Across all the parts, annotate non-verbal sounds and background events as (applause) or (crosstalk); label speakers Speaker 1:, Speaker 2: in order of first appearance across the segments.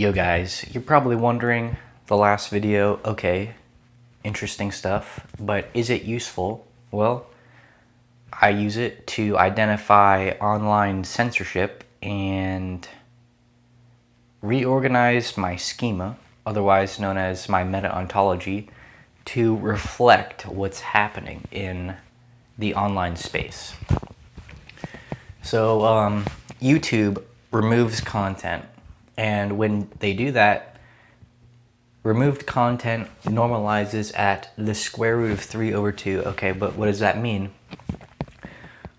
Speaker 1: Yo guys, you're probably wondering the last video, okay, interesting stuff, but is it useful? Well, I use it to identify online censorship and reorganize my schema, otherwise known as my meta-ontology, to reflect what's happening in the online space. So um, YouTube removes content and when they do that, removed content normalizes at the square root of 3 over 2. Okay, but what does that mean?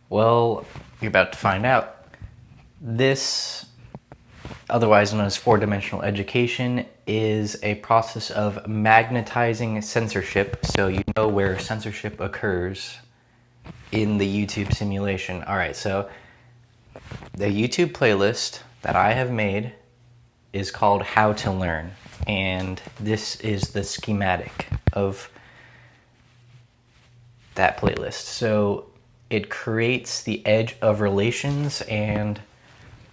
Speaker 1: Well, you're about to find out. This, otherwise known as four-dimensional education, is a process of magnetizing censorship, so you know where censorship occurs in the YouTube simulation. All right, so the YouTube playlist that I have made is called How to Learn. And this is the schematic of that playlist. So it creates the edge of relations and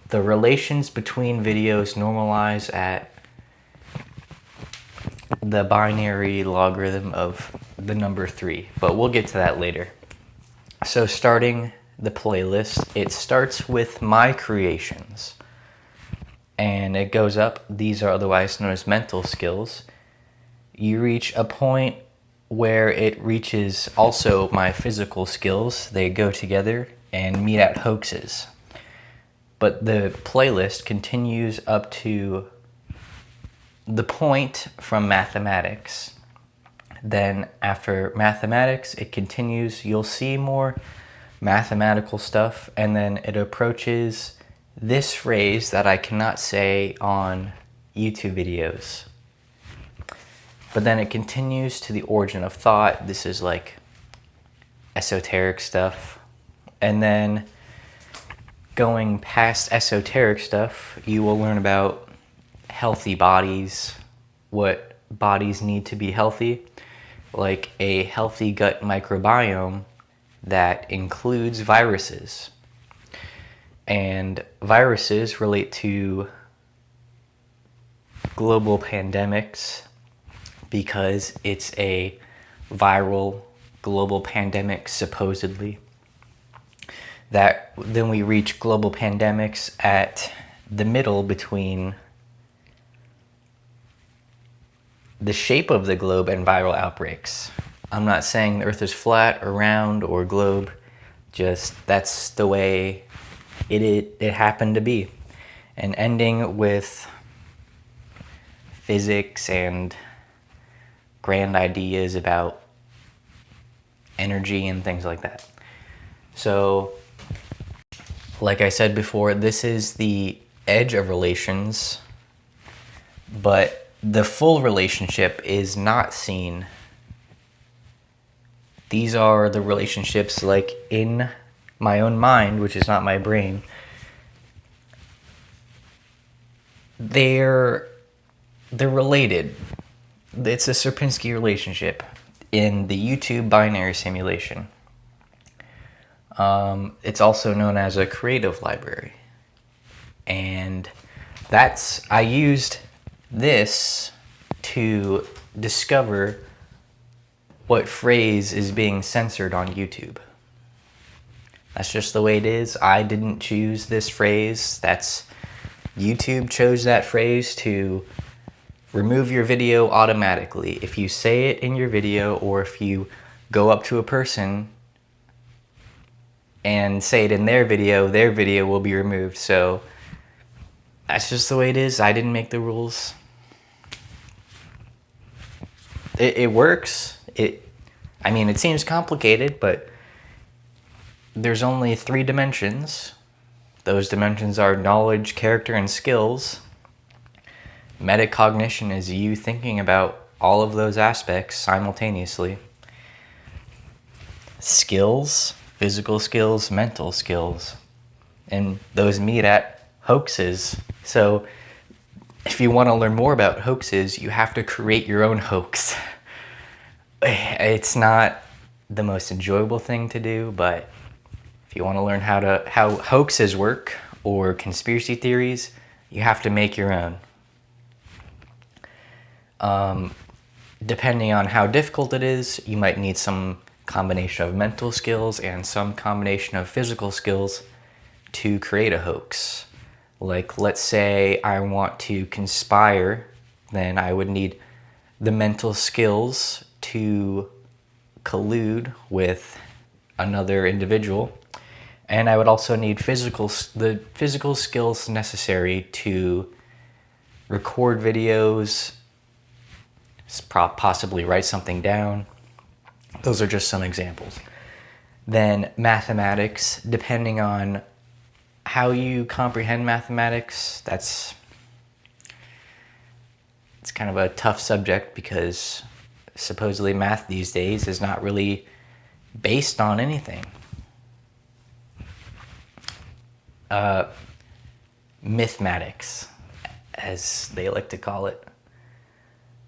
Speaker 1: the relations between videos normalize at the binary logarithm of the number three, but we'll get to that later. So starting the playlist, it starts with my creations and it goes up. These are otherwise known as mental skills. You reach a point where it reaches also my physical skills. They go together and meet at hoaxes. But the playlist continues up to the point from mathematics. Then after mathematics, it continues. You'll see more mathematical stuff and then it approaches this phrase that I cannot say on YouTube videos. But then it continues to the origin of thought. This is like esoteric stuff. And then going past esoteric stuff, you will learn about healthy bodies, what bodies need to be healthy, like a healthy gut microbiome that includes viruses. And viruses relate to global pandemics because it's a viral global pandemic supposedly that then we reach global pandemics at the middle between the shape of the globe and viral outbreaks. I'm not saying the earth is flat or round or globe, just that's the way it, it, it happened to be. And ending with physics and grand ideas about energy and things like that. So, like I said before, this is the edge of relations, but the full relationship is not seen. These are the relationships like in my own mind, which is not my brain, they're they're related. It's a Sierpinski relationship in the YouTube binary simulation. Um, it's also known as a creative library. And that's, I used this to discover what phrase is being censored on YouTube. That's just the way it is. I didn't choose this phrase. That's YouTube chose that phrase to remove your video automatically. If you say it in your video or if you go up to a person and say it in their video, their video will be removed. So that's just the way it is. I didn't make the rules. It, it works. It, I mean, it seems complicated, but there's only three dimensions. Those dimensions are knowledge, character, and skills. Metacognition is you thinking about all of those aspects simultaneously. Skills, physical skills, mental skills. And those meet at hoaxes. So if you want to learn more about hoaxes, you have to create your own hoax. (laughs) It's not the most enjoyable thing to do, but you want to learn how to how hoaxes work or conspiracy theories, you have to make your own. Um, depending on how difficult it is, you might need some combination of mental skills and some combination of physical skills to create a hoax. Like, let's say I want to conspire, then I would need the mental skills to collude with another individual. And I would also need physical the physical skills necessary to record videos, possibly write something down. Those are just some examples. Then mathematics, depending on how you comprehend mathematics, that's it's kind of a tough subject because supposedly math these days is not really based on anything. Uh, mathematics, as they like to call it,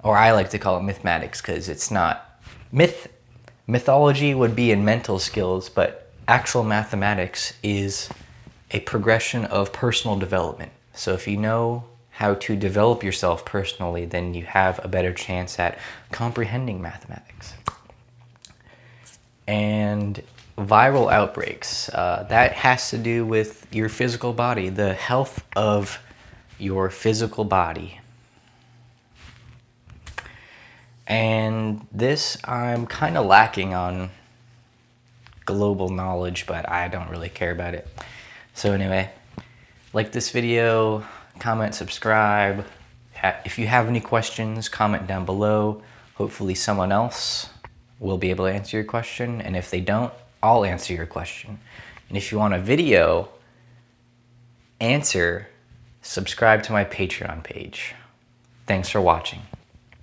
Speaker 1: or I like to call it mathematics because it's not myth. Mythology would be in mental skills, but actual mathematics is a progression of personal development. So if you know how to develop yourself personally, then you have a better chance at comprehending mathematics. And viral outbreaks, uh, that has to do with your physical body, the health of your physical body. And this, I'm kind of lacking on global knowledge, but I don't really care about it. So anyway, like this video, comment, subscribe. If you have any questions, comment down below. Hopefully someone else will be able to answer your question. And if they don't, I'll answer your question. And if you want a video answer, subscribe to my Patreon page. Thanks for watching.